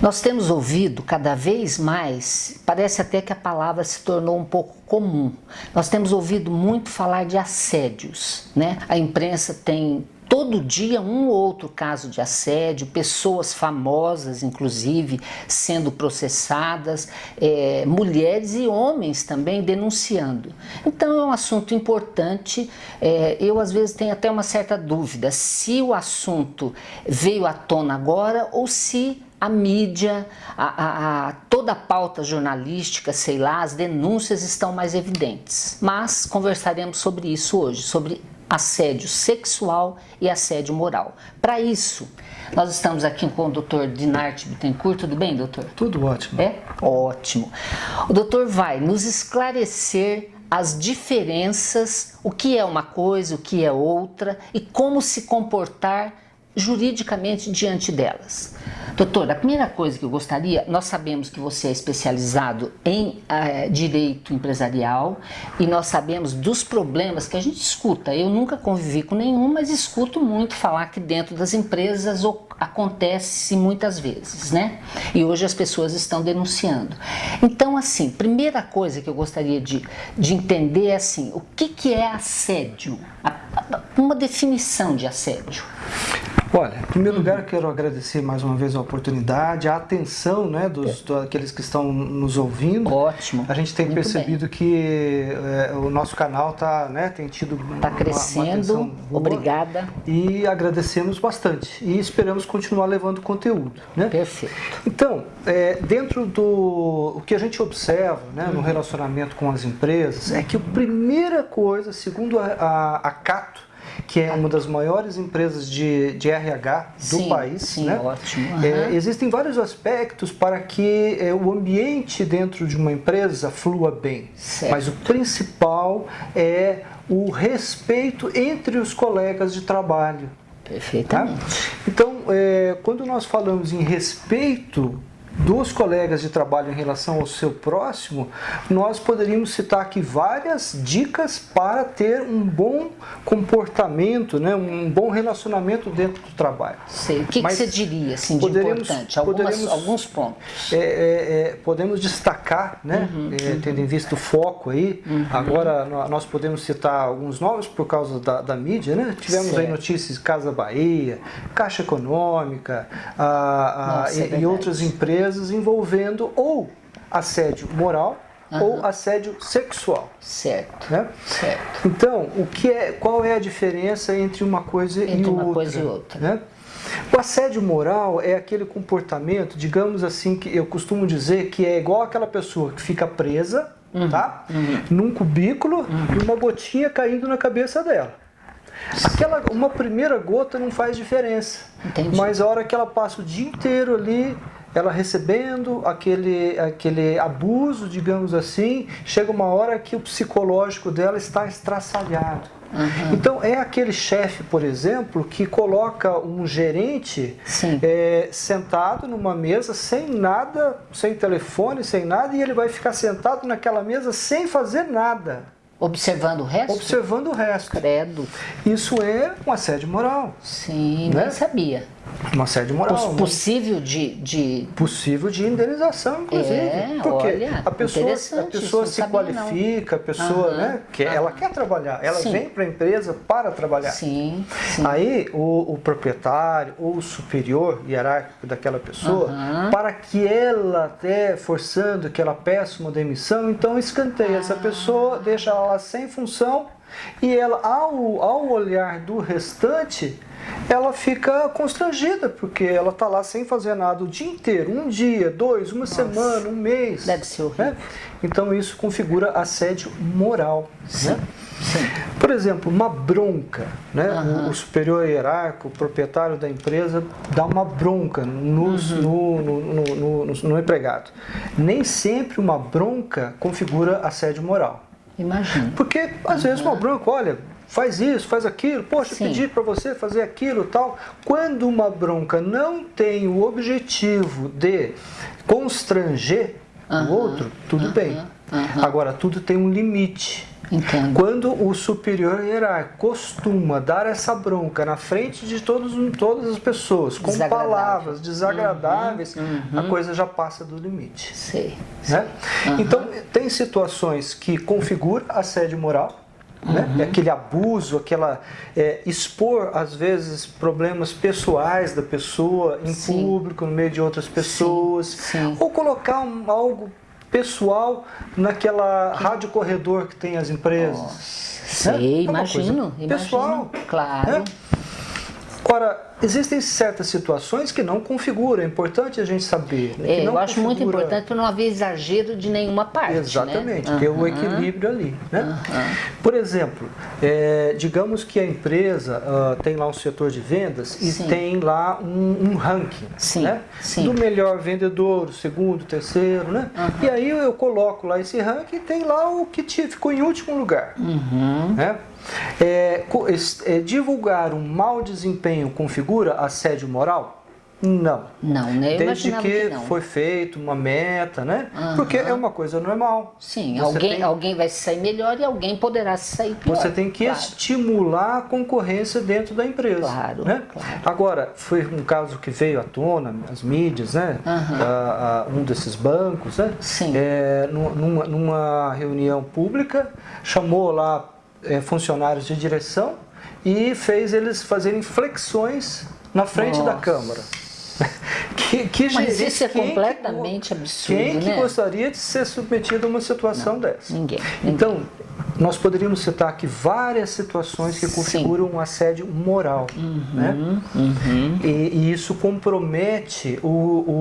Nós temos ouvido cada vez mais, parece até que a palavra se tornou um pouco comum. Nós temos ouvido muito falar de assédios, né? A imprensa tem todo dia um ou outro caso de assédio, pessoas famosas, inclusive, sendo processadas, é, mulheres e homens também denunciando. Então é um assunto importante. É, eu às vezes tenho até uma certa dúvida se o assunto veio à tona agora ou se a mídia, a, a, a, toda a pauta jornalística, sei lá, as denúncias estão mais evidentes. Mas conversaremos sobre isso hoje, sobre assédio sexual e assédio moral. Para isso, nós estamos aqui com o Dr. Dinarte Bittencourt. Tudo bem, doutor? Tudo ótimo. É? Ótimo. O doutor vai nos esclarecer as diferenças, o que é uma coisa, o que é outra e como se comportar juridicamente diante delas. Doutor, a primeira coisa que eu gostaria, nós sabemos que você é especializado em é, direito empresarial e nós sabemos dos problemas que a gente escuta. Eu nunca convivi com nenhum, mas escuto muito falar que dentro das empresas acontece muitas vezes, né? E hoje as pessoas estão denunciando. Então, assim, primeira coisa que eu gostaria de, de entender é assim, o que, que é assédio? Uma definição de assédio. Olha, em primeiro lugar, quero agradecer mais uma vez a oportunidade, a atenção né, dos, daqueles que estão nos ouvindo. Ótimo. A gente tem Muito percebido bem. que é, o nosso canal tá, né, tem tido tá uma, crescendo. Uma Obrigada. E agradecemos bastante. E esperamos continuar levando conteúdo. Né? Perfeito. Então, é, dentro do o que a gente observa né, uhum. no relacionamento com as empresas, é que a primeira coisa, segundo a, a, a Cato, que é uma das maiores empresas de, de RH do sim, país. Sim, né? ótimo. Uhum. É, existem vários aspectos para que é, o ambiente dentro de uma empresa flua bem. Certo. Mas o principal é o respeito entre os colegas de trabalho. Perfeitamente. Tá? Então, é, quando nós falamos em respeito dos colegas de trabalho em relação ao seu próximo, nós poderíamos citar aqui várias dicas para ter um bom comportamento, né, um bom relacionamento dentro do trabalho. Sei. O que, que você diria assim, de importante? Algumas, alguns pontos. É, é, é, podemos destacar, né, uhum, é, uhum. tendo em vista o foco aí, uhum. agora nós podemos citar alguns nomes por causa da, da mídia, né? tivemos certo. aí notícias de Casa Bahia, Caixa Econômica a, a, Nossa, e, é e outras empresas empresas envolvendo ou assédio moral uhum. ou assédio sexual. Certo. Né? certo. Então, o que é, qual é a diferença entre uma coisa entre e uma outra? Coisa e outra. Né? O assédio moral é aquele comportamento, digamos assim, que eu costumo dizer que é igual aquela pessoa que fica presa, uhum. tá? Uhum. Num cubículo uhum. e uma gotinha caindo na cabeça dela. Aquela, uma primeira gota não faz diferença, Entendi. mas a hora que ela passa o dia inteiro ali ela recebendo aquele, aquele abuso, digamos assim, chega uma hora que o psicológico dela está estraçalhado. Uhum. Então é aquele chefe, por exemplo, que coloca um gerente é, sentado numa mesa sem nada, sem telefone, sem nada, e ele vai ficar sentado naquela mesa sem fazer nada. Observando o resto? Observando o resto. Credo. Isso é um assédio moral. Sim, né? nem sabia. Uma assédio moral. Possível de, de... Possível de indenização, inclusive. É, Porque olha, a pessoa, a pessoa se qualifica, não. a pessoa, uhum, né, que uhum. ela quer trabalhar, ela sim. vem para a empresa para trabalhar. Sim, sim. Aí o, o, proprietário ou o superior hierárquico daquela pessoa, uhum. para que ela até forçando que ela peça uma demissão, então escanteia essa ah. pessoa, deixa ela sem função e ela, ao, ao olhar do restante, ela fica constrangida, porque ela está lá sem fazer nada o dia inteiro, um dia, dois, uma Nossa. semana, um mês. Deve ser horrível. Né? Então isso configura assédio moral. Sim. Né? Sim. Por exemplo, uma bronca, né? Uhum. O, o, superior hierárquico, o proprietário da empresa, dá uma bronca nos, uhum. no, no, no, no empregado. Nem sempre uma bronca configura assédio moral. Imagina. Porque às vezes uma bronca, olha, faz isso, faz aquilo, poxa, Sim. pedi para você fazer aquilo tal. Quando uma bronca não tem o objetivo de constranger uhum. o outro, tudo uhum. bem. Uhum. Agora, tudo tem um limite. Entendo. Quando o superior hierárquico costuma dar essa bronca na frente de todos, todas as pessoas, com palavras desagradáveis, Uhum, a coisa já passa do limite. Sei. Né? Uhum. Então, tem situações que configura assédio moral, né? Uhum. aquele abuso, aquela é, expor às vezes problemas pessoais da pessoa em Sim. público, no meio de outras pessoas, sim. ou colocar um- algo pessoal naquela rádio corredor que tem as empresas. Sei, É uma imagino, imagino. pessoal, Claro. né? Ora, existem certas situações que não configuram, é importante a gente saber. né, É, eu acho muito configura- importante para não haver exagero de nenhuma parte. Exatamente, né? ter o Aham. equilíbrio ali. Né? Por exemplo, é, digamos que a empresa ah, tem lá um setor de vendas e Sim. tem lá um, um ranking Sim, né? sim. do melhor vendedor, segundo, terceiro. Né? E aí eu coloco lá esse ranking e tem lá o que te- ficou em último lugar. Uhum. Né? É, é, divulgar um mau desempenho configura assédio moral? Não. Não, né? Eu Desde que, que foi feito uma meta, né? Aham. Porque é uma coisa normal. Sim, Você alguém, tem- alguém vai sair melhor e alguém poderá se sair pior. Você tem que claro. estimular a concorrência dentro da empresa. Claro, né? claro. Agora, foi um caso que veio à tona, as mídias, né? Ah, um desses bancos, né? Sim. É, nu- numa, numa reunião pública, chamou lá é, funcionários de direção e fez eles fazerem flexões na frente da Nossa. Câmara. que, que Mas isso é que completamente go- absurdo, Quem que né? gostaria de ser submetido a uma situação dessa? Ninguém. ninguém. Então, nós poderíamos citar aqui várias situações que Sim. configuram um assédio moral. Né? Uhum. E, e isso compromete o,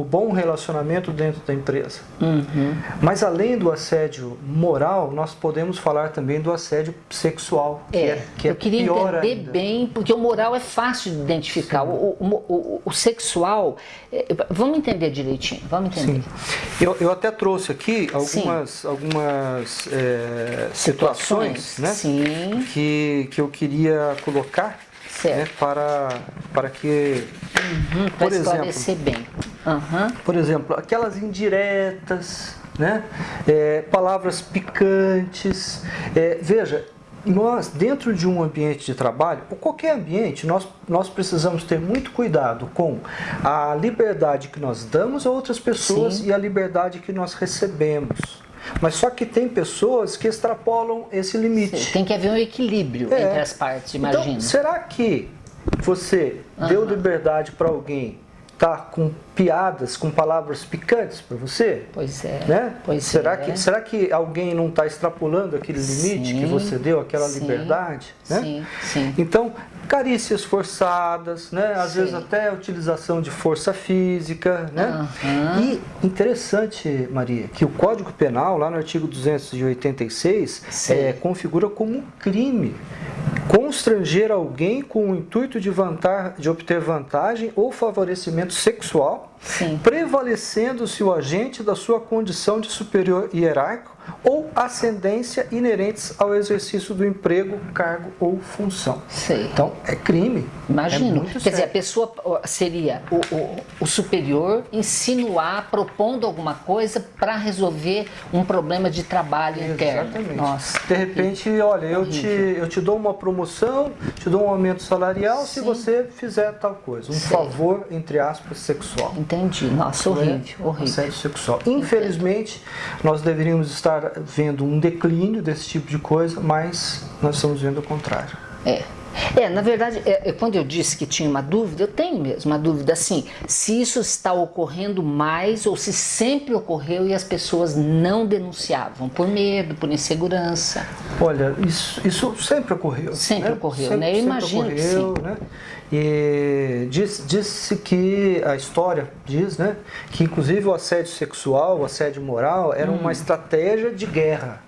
o bom relacionamento dentro da empresa. Uhum. Mas além do assédio moral, nós podemos falar também do assédio sexual, que é, É, que é eu queria pior entender ainda. bem, porque o moral é fácil de identificar. O, o, o- sexual, é, vamos entender direitinho, vamos entender. Sim. Eu, eu até trouxe aqui algumas, algumas é, situações né, Sim, que, que eu queria colocar né, para, para que, uhum, para por exemplo, esclarecer bem. Aham. por exemplo, aquelas indiretas, né, é, palavras picantes. É, veja, nós, dentro de um ambiente de trabalho, ou qualquer ambiente, nós, nós precisamos ter muito cuidado com a liberdade que nós damos a outras pessoas Sim. e a liberdade que nós recebemos. Mas só que tem pessoas que extrapolam esse limite. Tem que haver um equilíbrio É. entre as partes, imagino. Então, será que você deu liberdade para alguém tá com piadas, com palavras picantes para você? Pois é. Né? Pois será, é. que, será que alguém não está extrapolando aquele limite Sim, que você deu, aquela sim, liberdade? Né? Sim, sim. Então, carícias forçadas, né? às Sim. vezes até a utilização de força física. Né? Aham. E interessante, Maria, que o Código Penal, lá no artigo 286, Sim. é, configura como um crime constranger alguém com o intuito de, vanta- de obter vantagem ou favorecimento sexual. Prevalecendo-se o agente da sua condição de superior hierárquico ou ascendência inerentes ao exercício do emprego, cargo ou função. Então, é crime. É Imagino. muito Quer dizer, a pessoa seria o, o- o superior insinuar, propondo alguma coisa para resolver um problema de trabalho interno. Exatamente. Nossa. De repente, olha, eu te, eu te dou uma promoção, te dou um aumento salarial se Sim. você fizer tal coisa. Um favor, entre aspas, sexual. Entendi. Nossa, Não é? horrível, horrível. Assédio sexual. Infelizmente, nós deveríamos estar vendo um declínio desse tipo de coisa, mas nós estamos vendo o contrário. É. É, na verdade, é, é, quando eu disse que tinha uma dúvida, eu tenho mesmo uma dúvida assim, se isso está ocorrendo mais ou se sempre ocorreu e as pessoas não denunciavam por medo, por insegurança. Olha, isso, isso sempre ocorreu. Sempre né? ocorreu, né? Eu imagino que ocorreu, né? E diz- disse que a história diz, né, que inclusive o assédio sexual, o assédio moral era Hum. uma estratégia de guerra.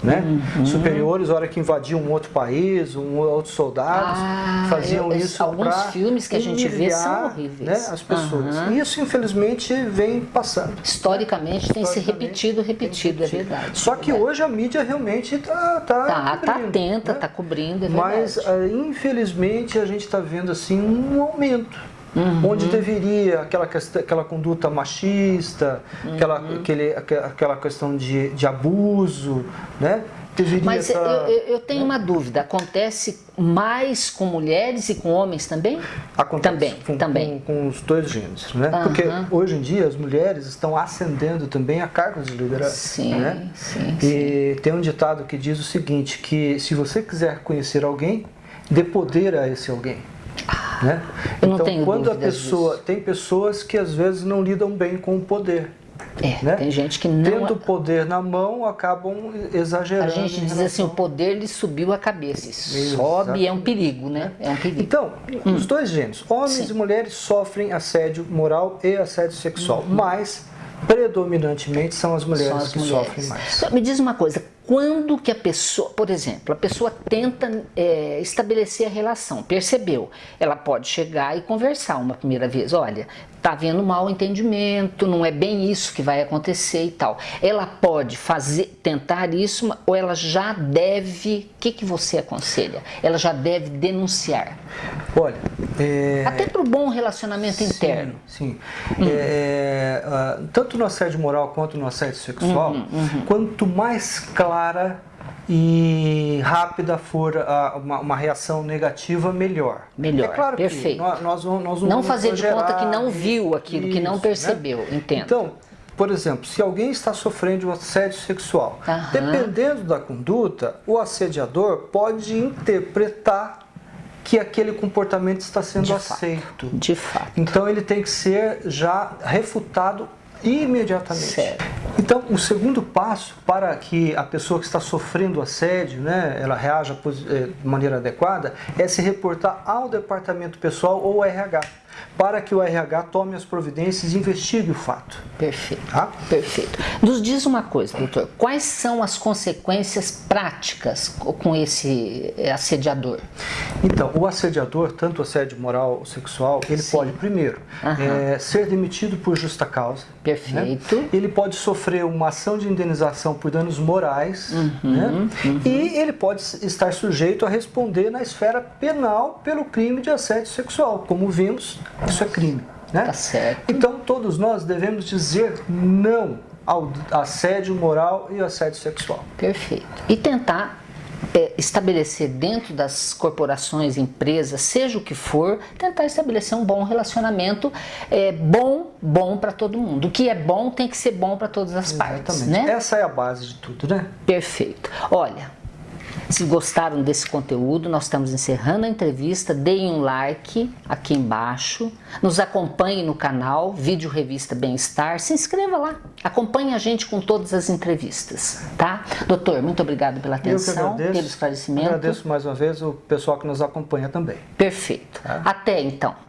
Né? Uhum. Superiores, hora que invadiam um outro país, um outros soldados, Ah, faziam eu- isso alguns filmes que a gente vê são horríveis. Né, as pessoas. E isso, infelizmente, vem passando. Historicamente tem se Historicamente, repetido, repetido, é verdade. Só que hoje a mídia realmente está tá, Tá, tá atenta, né? tá cobrindo, é verdade. Mas, ah, infelizmente, a gente está vendo assim um aumento Uhum. Onde deveria aquela, aquela conduta machista, uhum. aquela, aquele, aquela questão de, de abuso, né? Deveria Mas eu, eu, tenho né? uma dúvida, acontece mais com mulheres e com homens também? Acontece também, com, também. Com, com os dois gêneros, né? Uhum. Porque hoje em dia as mulheres estão ascendendo também a cargos de liderança. Sim, né? sim, E sim. tem um ditado que diz o seguinte, que se você quiser conhecer alguém, dê poder a esse alguém. Né? Eu então, tenho quando a pessoa disso. tem pessoas que às vezes não lidam bem com o poder. É, né? tem gente que não... Tendo poder na mão, acabam exagerando. A gente diz assim, o poder lhe subiu a cabeça. Isso sobe é um perigo, né? É um perigo. Então, hum. os dois gêneros, homens Sim. e mulheres sofrem assédio moral e assédio sexual, uhum. mas predominantemente são as mulheres são as que mulheres. sofrem mais. Então, me diz uma coisa, quando que a pessoa, por exemplo, a pessoa tenta é, estabelecer a relação, percebeu, ela pode chegar e conversar uma primeira vez, olha, tá havendo mal entendimento, não é bem isso que vai acontecer e tal. Ela pode fazer, tentar isso, ou ela já deve, o que, que você aconselha? Ela já deve denunciar. Olha, é... até para o bom relacionamento sim, interno. Sim, hum. é, uh, tanto no assédio moral quanto no assédio sexual, uhum, uhum. quanto mais clara e rápida for a, uma, uma, reação negativa, melhor. Melhor, é claro perfeito. Que nós, nós, nós não fazer de conta que não viu aquilo, isso, que não né? percebeu, né? entendo. Então, por exemplo, se alguém está sofrendo de um assédio sexual, Aham. dependendo da conduta, o assediador pode interpretar que aquele comportamento está sendo de aceito. Fato, de fato. Então ele tem que ser já refutado imediatamente. Sério. Então, o segundo passo para que a pessoa que está sofrendo assédio, né, ela reaja eh, de maneira adequada, é se reportar ao departamento pessoal ou RH para que o RH tome as providências e investigue o fato. Perfeito. Tá? Perfeito. Nos diz uma coisa, doutor, quais são as consequências práticas com esse assediador? Então, o assediador, tanto assédio moral ou sexual, ele Sim. pode, primeiro, é, ser demitido por justa causa. Perfeito. Né? Ele pode sofrer uma ação de indenização por danos morais. Uhum, né? uhum. E ele pode estar sujeito a responder na esfera penal pelo crime de assédio sexual, como vimos isso é crime. Né? Tá certo. Então todos nós devemos dizer não ao assédio moral e assédio sexual. Perfeito. E tentar é, estabelecer dentro das corporações, empresas, seja o que for, tentar estabelecer um bom relacionamento, é, bom, bom para todo mundo. O que é bom tem que ser bom para todas as Exatamente. partes, né? Essa é a base de tudo, né? Perfeito. Olha, se gostaram desse conteúdo, nós estamos encerrando a entrevista. Deem um like aqui embaixo. Nos acompanhe no canal Vídeo Revista Bem-Estar. Se inscreva lá. Acompanhe a gente com todas as entrevistas, tá? Doutor, muito obrigado pela atenção, pelo esclarecimento. Agradeço mais uma vez o pessoal que nos acompanha também. Perfeito. Tá? Até então.